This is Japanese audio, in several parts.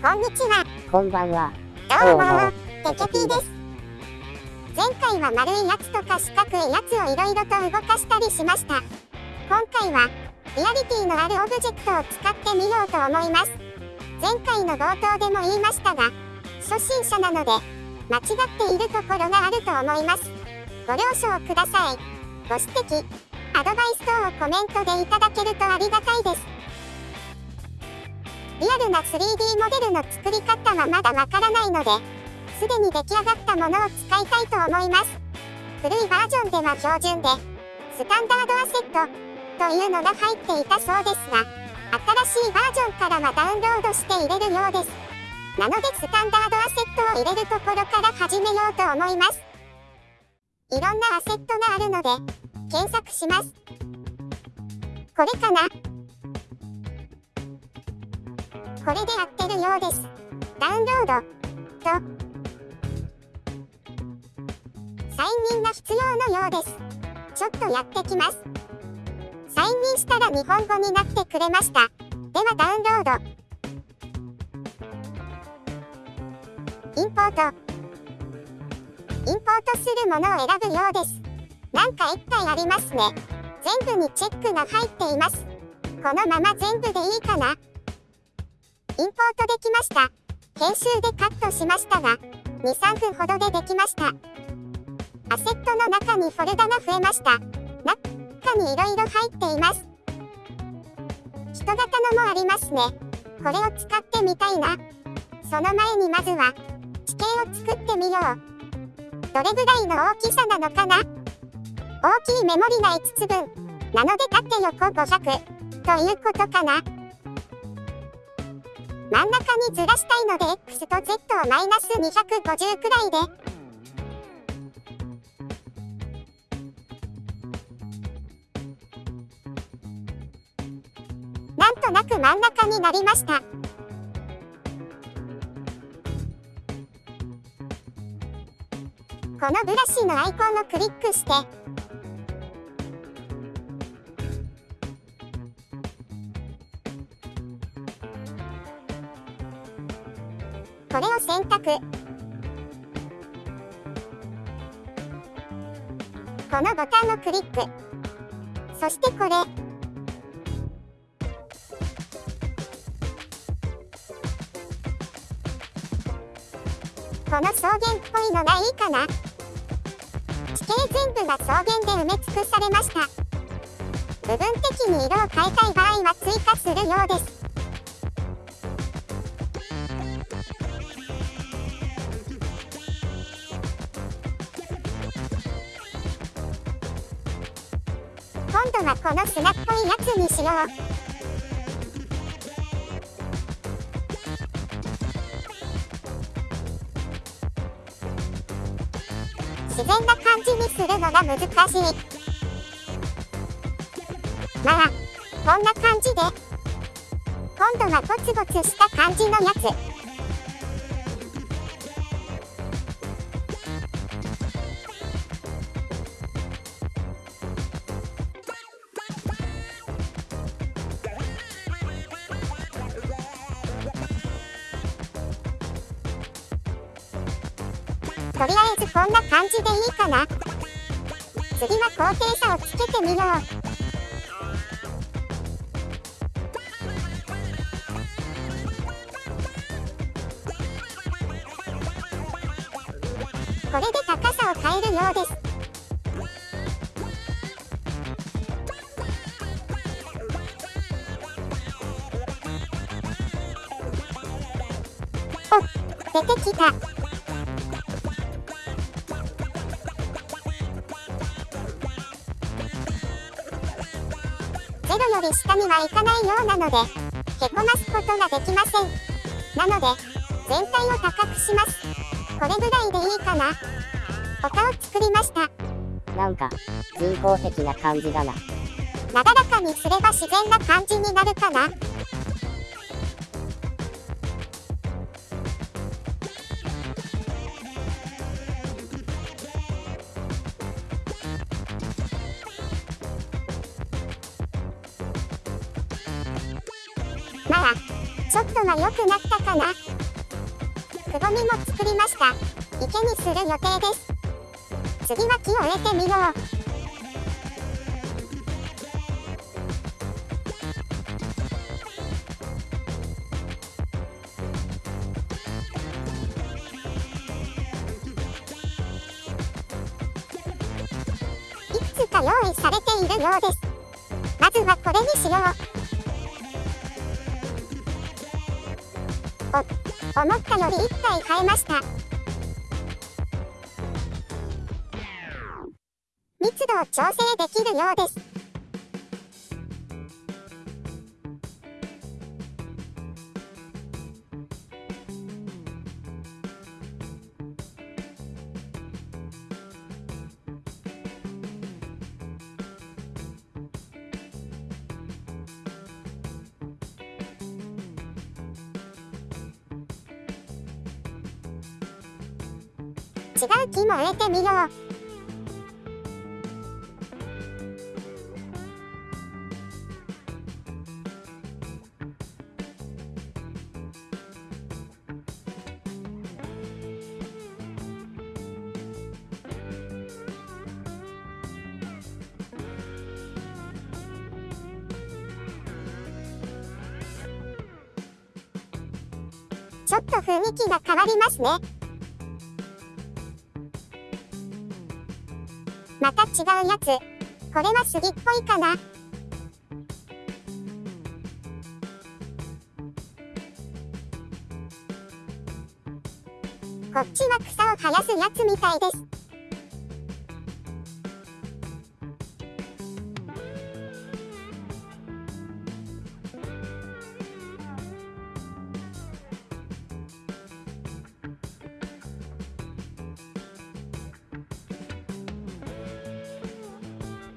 こんにちは。こんばんは。どうもテケピーです。前回は丸いやつとか四角いやつをいろいろと動かしたりしました。今回は、リアリティのあるオブジェクトを使ってみようと思います。前回の冒頭でも言いましたが、初心者なので、間違っているところがあると思います。ご了承ください。ご指摘、アドバイス等をコメントでいただけるとありがたいです。リアルな 3D モデルの作り方はまだわからないので、すでに出来上がったものを使いたいと思います。古いバージョンでは標準で、スタンダードアセットというのが入っていたそうですが、新しいバージョンからはダウンロードして入れるようです。なのでスタンダードアセットを入れるところから始めようと思います。いろんなアセットがあるので、検索します。これかな？これで合ってるようです。ダウンロードとサインインが必要のようです。ちょっとやってきます。サインインしたら日本語になってくれました。ではダウンロード。インポート。インポートするものを選ぶようです。なんかいっぱいありますね。全部にチェックが入っています。このまま全部でいいかな？インポートできました。編集でカットしましたが、2、3分ほどでできました。アセットの中にフォルダが増えました。中にいろいろ入っています。人型のもありますね。これを使ってみたいな。その前にまずは、地形を作ってみよう。どれぐらいの大きさなのかな大きいメモリが5つ分。なので縦横500ということかな。真ん中にずらしたいので X と Z をマイナス250くらいで。なんとなく真ん中になりました。このブラシのアイコンをクリックして、択。このボタンをクリック。そしてこれ。この草原っぽいのがいいかな地形全部が草原で埋め尽くされました。部分的に色を変えたい場合は追加するようです。今度はこの砂っぽいやつにしよう。自然な感じにするのが難しい。まあ、こんな感じで。今度はゴツゴツした感じのやつ。とりあえずこんな感じでいいかな。次は高低差をつけてみよう。これで高さを変えるようです。おっ、出てきた。ゼロより下にはいかないようなので、へこますことができません。なので、全体を高くします。これぐらいでいいかな。他を作りました。なんか、人工的な感じだな。なだらかにすれば自然な感じになるかな。まあ、ちょっとは良くなったかな。くぼみも作りました。池にする予定です。次は木を植えてみよう。いくつか用意されているようです。まずはこれにしよう。思ったより1体買えました。密度を調整できるようです。違う木も植えてみようちょっと雰囲気が変わりますね。違うやつ。これは杉っぽいかな。こっちは草を生やすやつみたいです。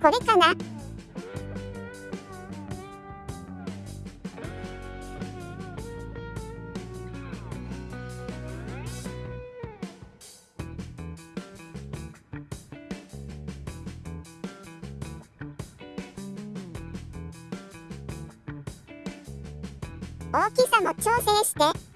これかな？大きさも調整して。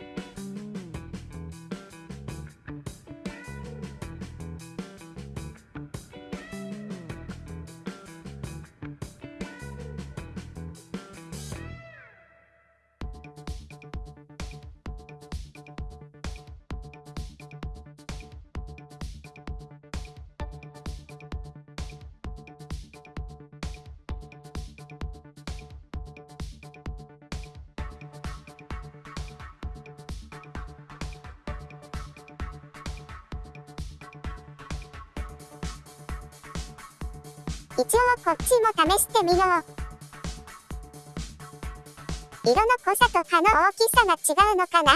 一応こっちも試してみよう。色の濃さと葉の大きさが違うのかな？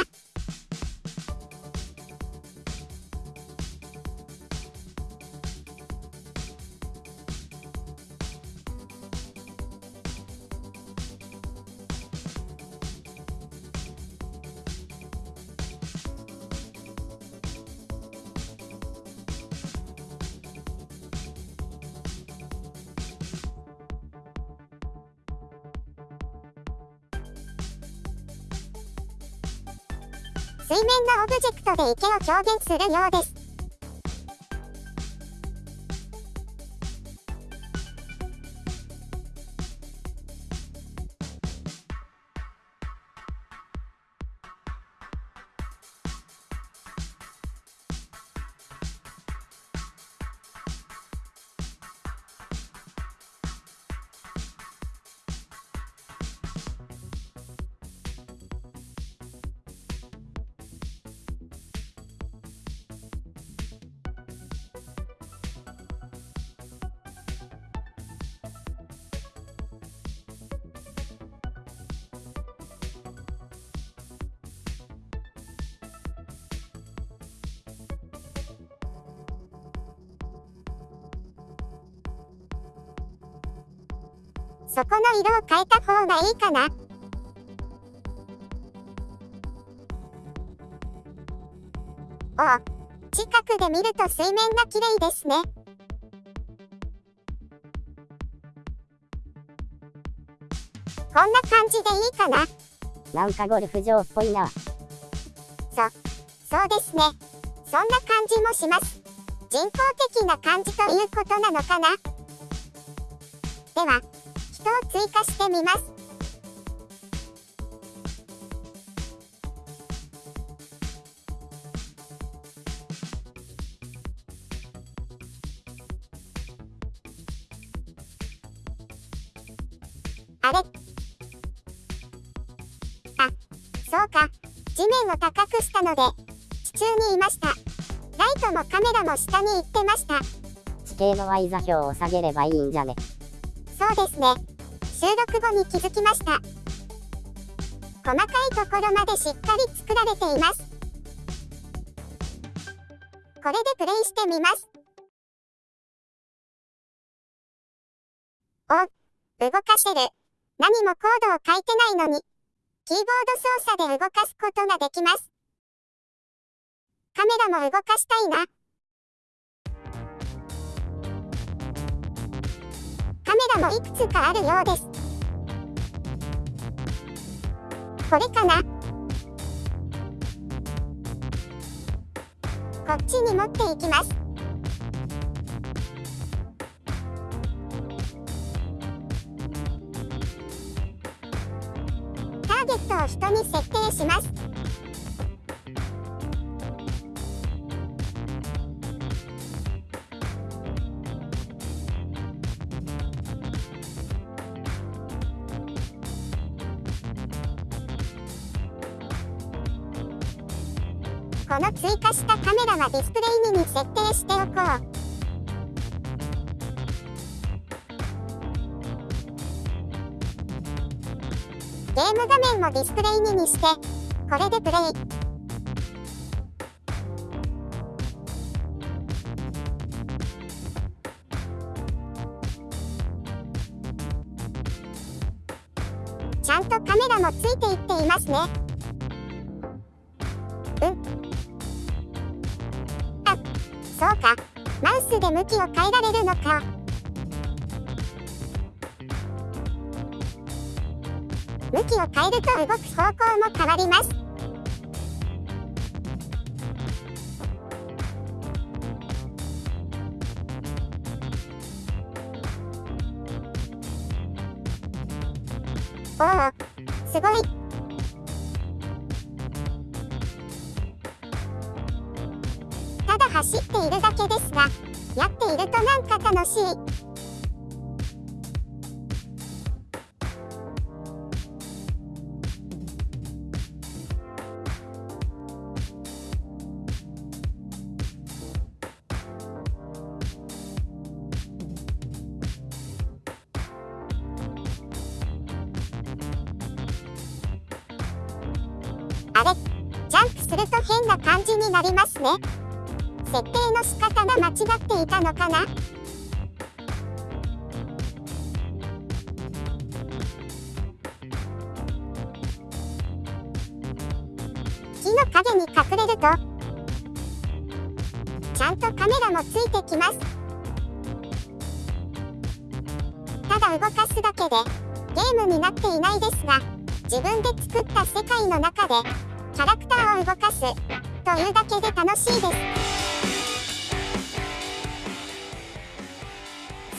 水面のオブジェクトで池を表現するようです。そこの色を変えた方がいいかな。おお、近くで見ると水面が綺麗ですね。こんな感じでいいかな。なんかゴルフ場っぽいな。そうですね。そんな感じもします。人工的な感じということなのかなでは、人を追加してみます。あれ？あ、そうか。地面を高くしたので、地中にいました。ライトもカメラも下に行ってました。地形の Y 座標を下げればいいんじゃね？そうですね。収録後に気づきました。細かいところまでしっかり作られています。これでプレイしてみます。お、動かしてる。何もコードを書いてないのに。キーボード操作で動かすことができます。カメラも動かしたいな。もいくつかあるようです。これかな？こっちに持っていきます。この追加したカメラはディスプレイにに設定しておこう。ゲーム画面もディスプレイににして、これでプレイ。ちゃんとカメラもついていっていますね。向きを変えられるのか？向きを変えると動く方向も変わります。おお、すごい。か楽しい。あれ？ジャンプすると変な感じになりますね。設定の仕方が間違っていたのかな？木の影に隠れるとちゃんとカメラもついてきますただ動かすだけでゲームになっていないですが自分で作った世界の中でキャラクターを動かすというだけで楽しいです。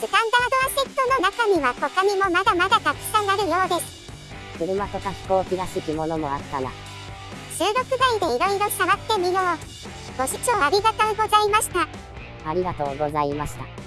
スタンダードアセットの中には他にもまだまだたくさんあるようです。車とか飛行機らしきものもあったな。収録外でいろいろ触ってみよう。ご視聴ありがとうございました。ありがとうございました。